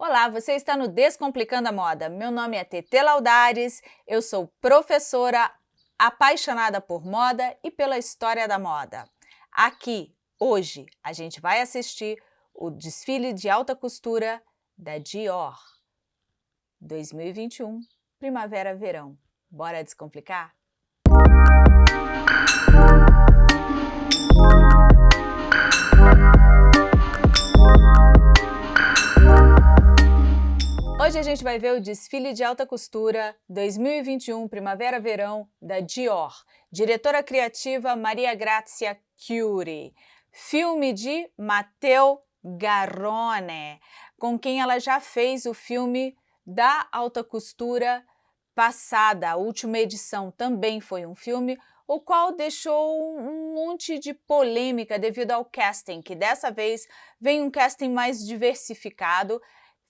Olá, você está no Descomplicando a Moda. Meu nome é Tete Laudares, eu sou professora apaixonada por moda e pela história da moda. Aqui, hoje, a gente vai assistir o desfile de alta costura da Dior 2021, Primavera-Verão. Bora descomplicar? Hoje a gente vai ver o desfile de alta costura 2021 Primavera-Verão da Dior. Diretora criativa Maria Grazia Chiuri. Filme de Matteo Garrone, com quem ela já fez o filme da alta costura passada. A última edição também foi um filme, o qual deixou um monte de polêmica devido ao casting, que dessa vez vem um casting mais diversificado,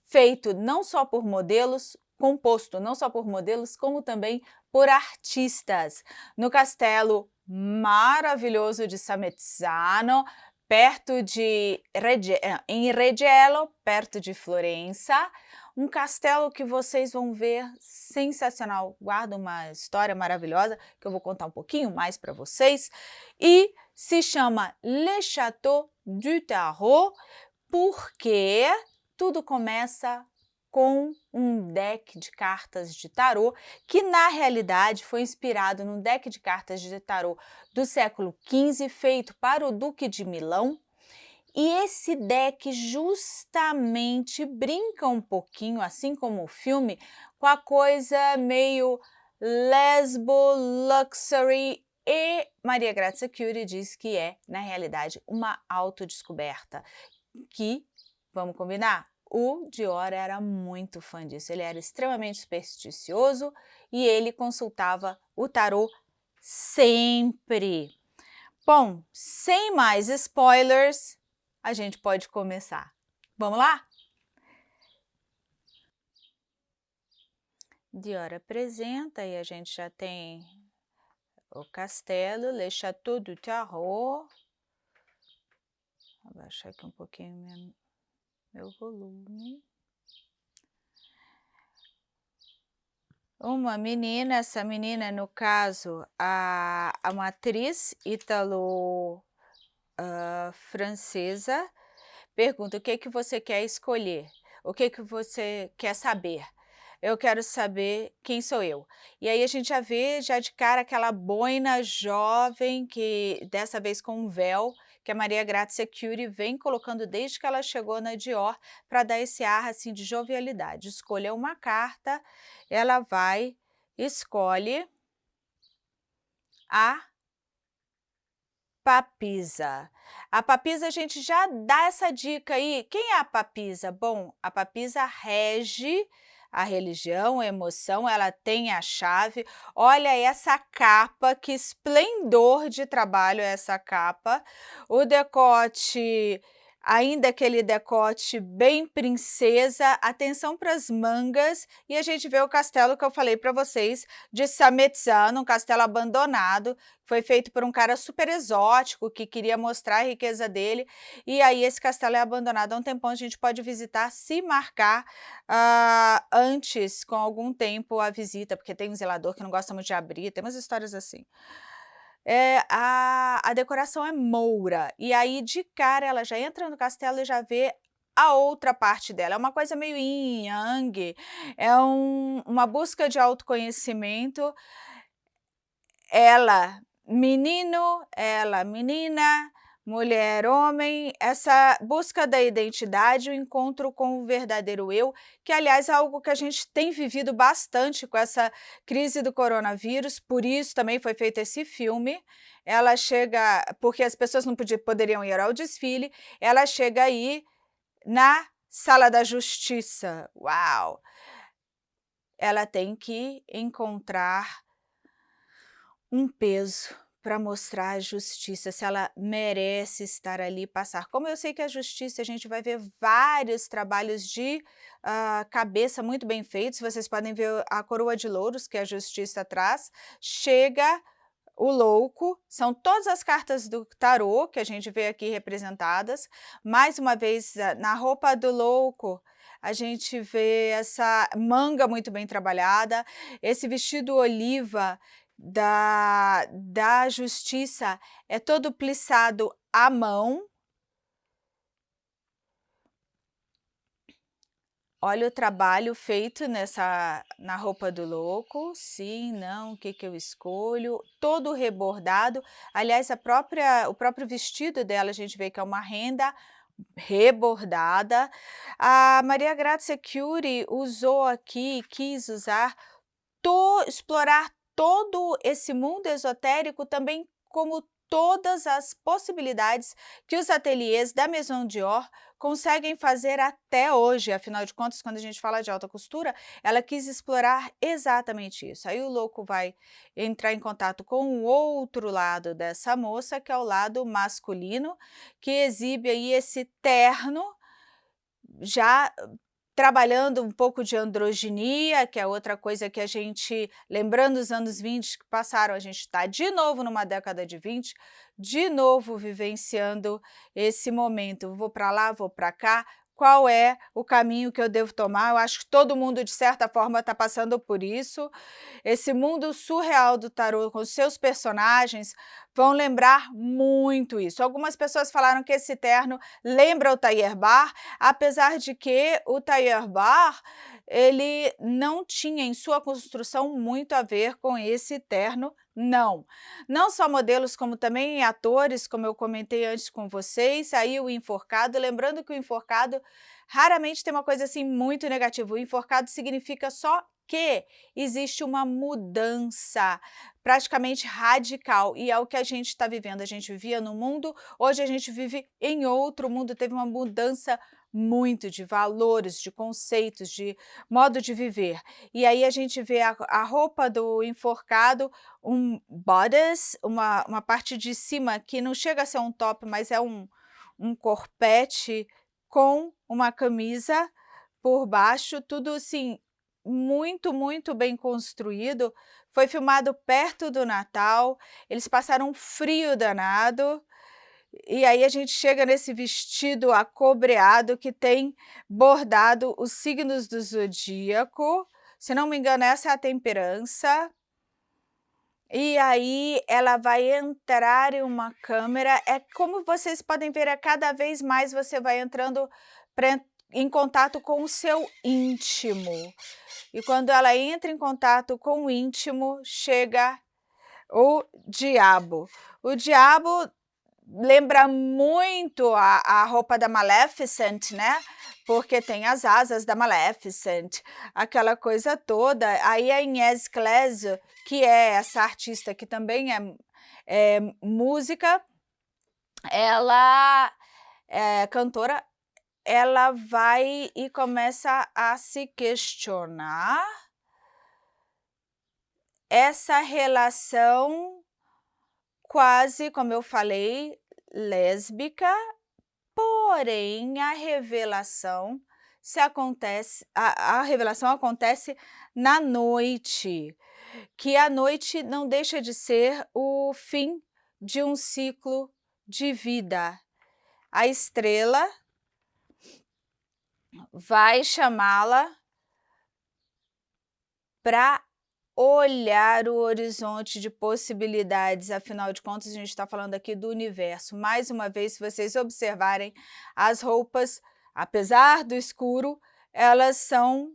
feito não só por modelos, composto não só por modelos, como também por artistas. No castelo maravilhoso de Samezzano, perto de eh, em Reggiello, perto de Florença, um castelo que vocês vão ver sensacional, guarda uma história maravilhosa que eu vou contar um pouquinho mais para vocês, e se chama Le Château du Tarot, porque tudo começa com um deck de cartas de tarô, que na realidade foi inspirado no deck de cartas de tarô do século XV, feito para o Duque de Milão. E esse deck justamente brinca um pouquinho, assim como o filme, com a coisa meio lesbo, luxury e Maria Grazia Curie diz que é, na realidade, uma autodescoberta, que Vamos combinar? O Dior era muito fã disso, ele era extremamente supersticioso e ele consultava o tarô sempre. Bom, sem mais spoilers, a gente pode começar. Vamos lá? Dior apresenta e a gente já tem o castelo, Le Château du Tarot. Vou abaixar aqui um pouquinho minha meu volume. Uma menina, essa menina, no caso, a, a matriz italo-francesa, uh, pergunta o que, que você quer escolher, o que, que você quer saber eu quero saber quem sou eu. E aí a gente já vê já de cara aquela boina jovem, que dessa vez com um véu, que a Maria Grazia Curie vem colocando desde que ela chegou na Dior, para dar esse ar assim de jovialidade. Escolha uma carta, ela vai, escolhe a papisa. A papisa a gente já dá essa dica aí. Quem é a papisa? Bom, a papisa rege a religião, a emoção, ela tem a chave. Olha essa capa, que esplendor de trabalho é essa capa. O decote ainda aquele decote bem princesa, atenção para as mangas, e a gente vê o castelo que eu falei para vocês, de Sametzano, um castelo abandonado, foi feito por um cara super exótico, que queria mostrar a riqueza dele, e aí esse castelo é abandonado há um tempão, a gente pode visitar, se marcar uh, antes, com algum tempo, a visita, porque tem um zelador que não gosta muito de abrir, tem umas histórias assim é, a, a decoração é moura, e aí de cara ela já entra no castelo e já vê a outra parte dela. É uma coisa meio yin yang, é um, uma busca de autoconhecimento. Ela, menino, ela, menina, mulher, homem, essa busca da identidade, o encontro com o verdadeiro eu, que aliás é algo que a gente tem vivido bastante com essa crise do coronavírus, por isso também foi feito esse filme. Ela chega, porque as pessoas não podiam, poderiam ir ao desfile, ela chega aí na sala da justiça. Uau! Ela tem que encontrar um peso para mostrar a justiça, se ela merece estar ali passar. Como eu sei que a justiça, a gente vai ver vários trabalhos de uh, cabeça muito bem feitos, vocês podem ver a coroa de louros que a justiça traz, chega o louco, são todas as cartas do tarô que a gente vê aqui representadas, mais uma vez na roupa do louco, a gente vê essa manga muito bem trabalhada, esse vestido oliva da, da justiça é todo plissado à mão, Olha o trabalho feito nessa na roupa do louco, sim, não, o que que eu escolho, todo rebordado, aliás a própria o próprio vestido dela a gente vê que é uma renda rebordada. A Maria Grazia Curie usou aqui, quis usar, to, explorar todo esse mundo esotérico também como todas as possibilidades que os ateliês da Maison Dior conseguem fazer até hoje. Afinal de contas, quando a gente fala de alta costura, ela quis explorar exatamente isso. Aí o louco vai entrar em contato com o outro lado dessa moça, que é o lado masculino, que exibe aí esse terno já trabalhando um pouco de androginia, que é outra coisa que a gente, lembrando os anos 20 que passaram, a gente está de novo numa década de 20, de novo vivenciando esse momento, vou para lá, vou para cá, qual é o caminho que eu devo tomar. Eu acho que todo mundo, de certa forma, está passando por isso. Esse mundo surreal do tarô, com seus personagens, vão lembrar muito isso. Algumas pessoas falaram que esse terno lembra o Tayer Bar, apesar de que o Tayer Bar ele não tinha em sua construção muito a ver com esse terno não. Não só modelos, como também atores, como eu comentei antes com vocês, aí o enforcado, lembrando que o enforcado raramente tem uma coisa assim muito negativa, o enforcado significa só que existe uma mudança praticamente radical. E é o que a gente está vivendo, a gente vivia no mundo, hoje a gente vive em outro mundo, teve uma mudança muito de valores, de conceitos, de modo de viver. E aí a gente vê a, a roupa do enforcado, um bodice, uma, uma parte de cima que não chega a ser um top, mas é um, um corpete com uma camisa por baixo, tudo assim, muito, muito bem construído. Foi filmado perto do Natal, eles passaram um frio danado, e aí a gente chega nesse vestido acobreado que tem bordado os signos do zodíaco. Se não me engano, essa é a temperança. E aí ela vai entrar em uma câmera. É como vocês podem ver, é cada vez mais você vai entrando pra, em contato com o seu íntimo. E quando ela entra em contato com o íntimo, chega o diabo. O diabo lembra muito a, a roupa da Maleficent, né? Porque tem as asas da Maleficent, aquela coisa toda. Aí a Inés Clésio, que é essa artista que também é, é música, ela é cantora, ela vai e começa a se questionar essa relação quase, como eu falei, lésbica, porém a revelação se acontece, a, a revelação acontece na noite, que a noite não deixa de ser o fim de um ciclo de vida. A estrela vai chamá-la para olhar o horizonte de possibilidades, afinal de contas a gente está falando aqui do universo. Mais uma vez, se vocês observarem, as roupas, apesar do escuro, elas são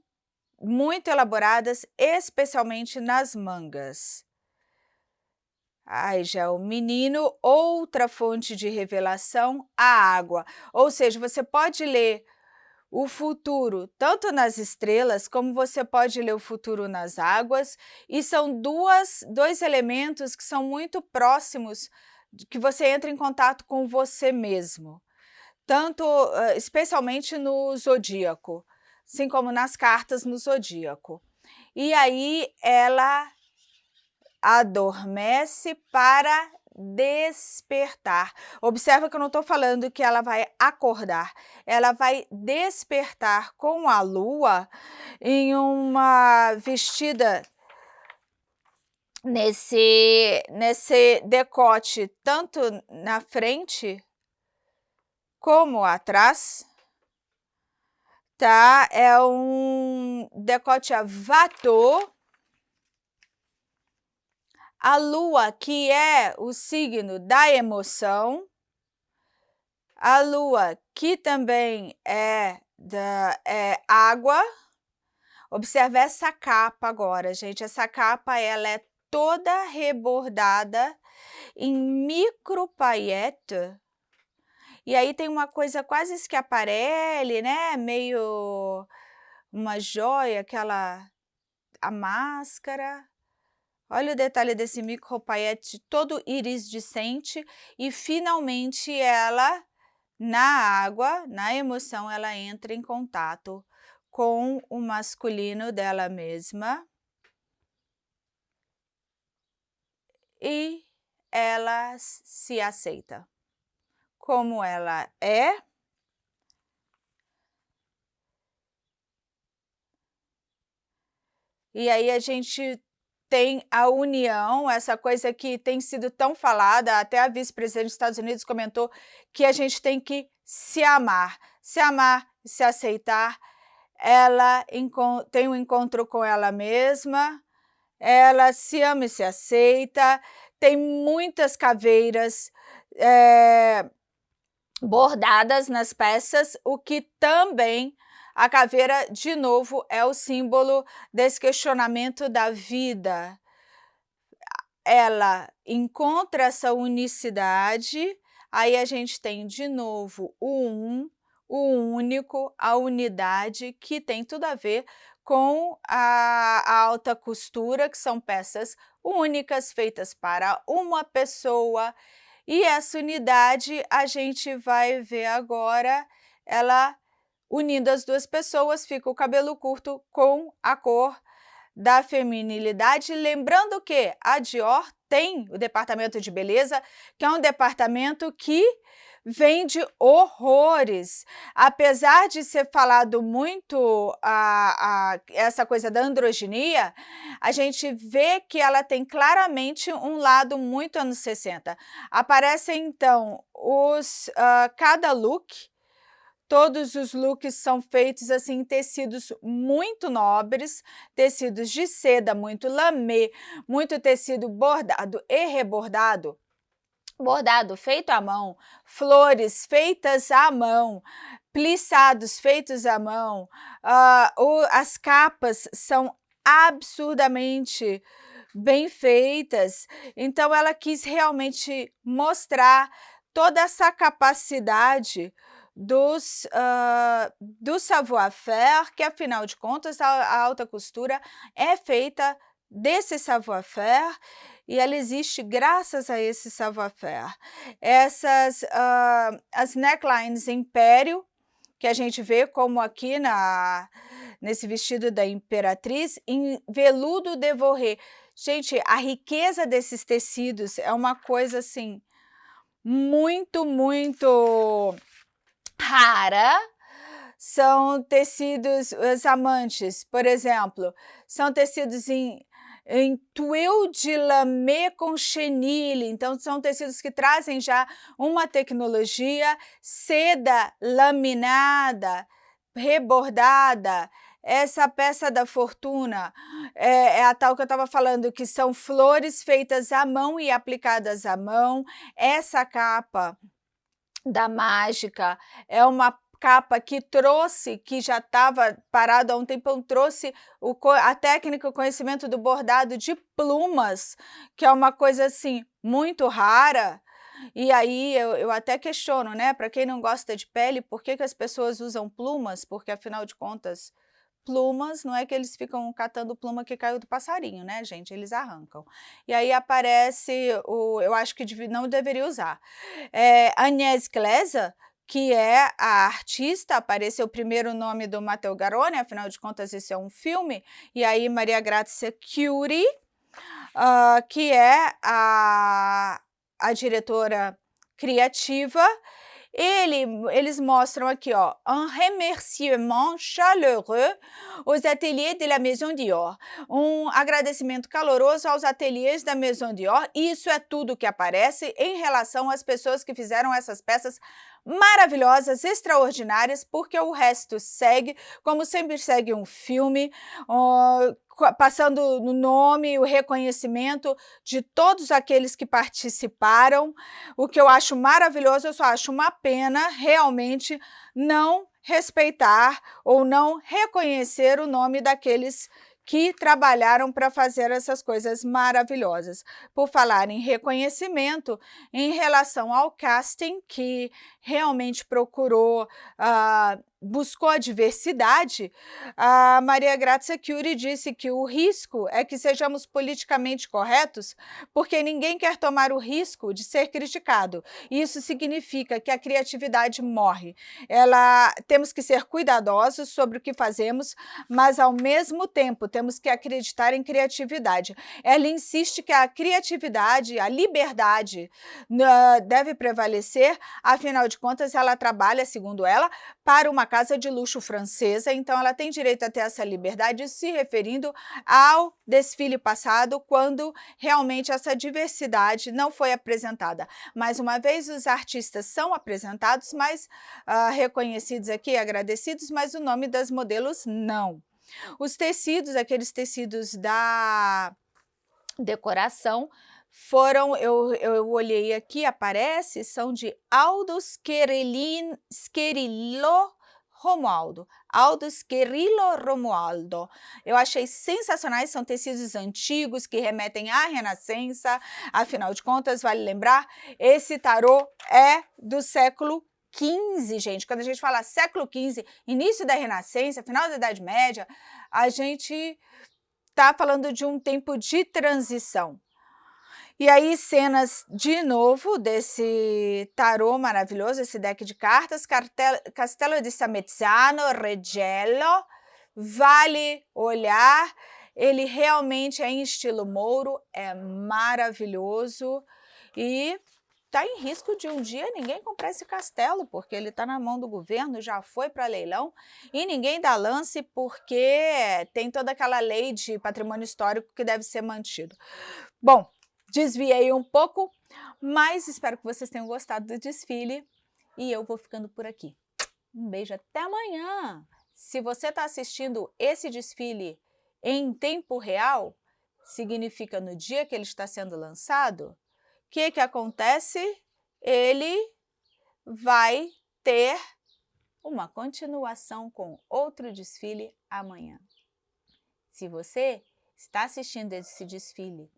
muito elaboradas, especialmente nas mangas. Ai, já o menino, outra fonte de revelação, a água. Ou seja, você pode ler o futuro tanto nas estrelas, como você pode ler o futuro nas águas, e são duas, dois elementos que são muito próximos, que você entra em contato com você mesmo, tanto, especialmente no zodíaco, assim como nas cartas no zodíaco. E aí ela adormece para despertar. Observa que eu não estou falando que ela vai acordar, ela vai despertar com a lua em uma vestida nesse, nesse decote, tanto na frente como atrás, tá? É um decote a. A lua, que é o signo da emoção. A lua, que também é, da, é água. Observe essa capa agora, gente. Essa capa, ela é toda rebordada em micro paillettes e aí tem uma coisa quase esquiaparelle, né? Meio uma joia, aquela a máscara. Olha o detalhe desse micro paillette todo iriscente e finalmente ela na água, na emoção, ela entra em contato com o masculino dela mesma e ela se aceita como ela é. E aí a gente tem a união, essa coisa que tem sido tão falada, até a vice-presidente dos Estados Unidos comentou que a gente tem que se amar, se amar, se aceitar. Ela tem um encontro com ela mesma, ela se ama e se aceita, tem muitas caveiras, é, bordadas nas peças, o que também a caveira, de novo, é o símbolo desse questionamento da vida. Ela encontra essa unicidade, aí a gente tem de novo o um, o único, a unidade, que tem tudo a ver com a, a alta costura, que são peças únicas, feitas para uma pessoa, e essa unidade a gente vai ver agora, ela unindo as duas pessoas, fica o cabelo curto com a cor da feminilidade. Lembrando que a Dior tem o departamento de beleza, que é um departamento que vende horrores. Apesar de ser falado muito a, a, essa coisa da androginia, a gente vê que ela tem claramente um lado muito anos 60. Aparecem, então, os, uh, cada look, Todos os looks são feitos assim em tecidos muito nobres, tecidos de seda, muito lamê, muito tecido bordado e rebordado. Bordado feito à mão, flores feitas à mão, plissados feitos à mão, uh, o, as capas são absurdamente bem feitas, então ela quis realmente mostrar toda essa capacidade dos, uh, do savoir-faire, que afinal de contas a, a alta costura é feita desse savoir-faire e ela existe graças a esse savoir-faire. Essas, uh, as necklines Império, que a gente vê como aqui na, nesse vestido da Imperatriz, em veludo devoré. Gente, a riqueza desses tecidos é uma coisa assim, muito, muito rara, são tecidos, os amantes, por exemplo, são tecidos em em tuile de lamé com chenille, então são tecidos que trazem já uma tecnologia, seda laminada, rebordada, essa peça da fortuna é, é, a tal que eu estava falando, que são flores feitas à mão e aplicadas à mão. Essa capa da mágica é uma capa que trouxe, que já estava parado há um tempão, trouxe o, a técnica, o conhecimento do bordado de plumas, que é uma coisa assim muito rara, e aí eu, eu até questiono, né, para quem não gosta de pele, por que, que as pessoas usam plumas? Porque afinal de contas, plumas, não é que eles ficam catando pluma que caiu do passarinho, né, gente? Eles arrancam. E aí aparece o, eu acho que não deveria usar. É, Agnès Gleiser, que é a artista, apareceu o primeiro nome do Matteo Garone, afinal de contas esse é um filme, e aí Maria Grazia Curie, uh, que é a, a diretora criativa, ele, eles mostram aqui, ó, un remerciement chaleureux aux ateliers de la Maison Dior. Um agradecimento caloroso aos ateliês da Maison Dior. Isso é tudo que aparece em relação às pessoas que fizeram essas peças maravilhosas, extraordinárias, porque o resto segue, como sempre segue um filme, uh, passando no nome, o reconhecimento de todos aqueles que participaram, o que eu acho maravilhoso, eu só acho uma pena realmente não respeitar ou não reconhecer o nome daqueles que trabalharam para fazer essas coisas maravilhosas. Por falar em reconhecimento, em relação ao casting, que realmente procurou uh, buscou a diversidade, a Maria Grazia Curie disse que o risco é que sejamos politicamente corretos, porque ninguém quer tomar o risco de ser criticado. Isso significa que a criatividade morre. Ela, temos que ser cuidadosos sobre o que fazemos, mas ao mesmo tempo temos que acreditar em criatividade. Ela insiste que a criatividade, a liberdade uh, deve prevalecer, afinal de contas ela trabalha, segundo ela, para uma casa de luxo francesa, então ela tem direito a ter essa liberdade, se referindo ao desfile passado, quando realmente essa diversidade não foi apresentada. Mais uma vez, os artistas são apresentados, mas uh, reconhecidos aqui, agradecidos, mas o nome das modelos não. Os tecidos, aqueles tecidos da decoração, foram, eu, eu olhei aqui, aparece, são de Aldo Scherillo Romualdo, Aldo Scherillo Romualdo. Eu achei sensacionais, são tecidos antigos que remetem à Renascença, afinal de contas, vale lembrar, esse tarô é do século 15, gente. Quando a gente fala século 15, início da Renascença, final da Idade Média, a gente está falando de um tempo de transição. E aí, cenas de novo desse tarô maravilhoso, esse deck de cartas, Castelo de Samezzano, Regello, vale olhar, ele realmente é em estilo Mouro, é maravilhoso e está em risco de um dia ninguém comprar esse castelo, porque ele está na mão do governo, já foi para leilão, e ninguém dá lance porque tem toda aquela lei de patrimônio histórico que deve ser mantido. Bom, desviei um pouco, mas espero que vocês tenham gostado do desfile e eu vou ficando por aqui. Um beijo, até amanhã! Se você está assistindo esse desfile em tempo real, significa no dia que ele está sendo lançado, o que, que acontece? Ele vai ter uma continuação com outro desfile amanhã. Se você está assistindo esse desfile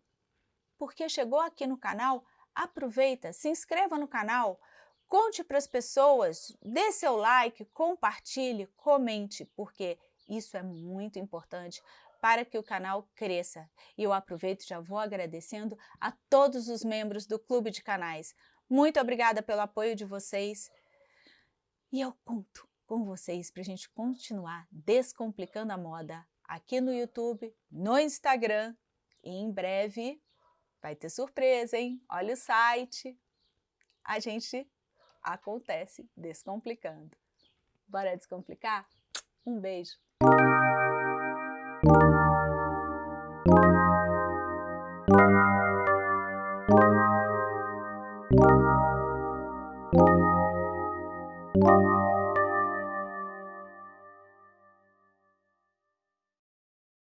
porque chegou aqui no canal, aproveita, se inscreva no canal, conte para as pessoas, dê seu like, compartilhe, comente, porque isso é muito importante para que o canal cresça. E eu aproveito e já vou agradecendo a todos os membros do Clube de Canais. Muito obrigada pelo apoio de vocês e eu conto com vocês para a gente continuar descomplicando a moda aqui no YouTube, no Instagram e em breve Vai ter surpresa, hein? Olha o site. A gente acontece descomplicando. Bora descomplicar? Um beijo.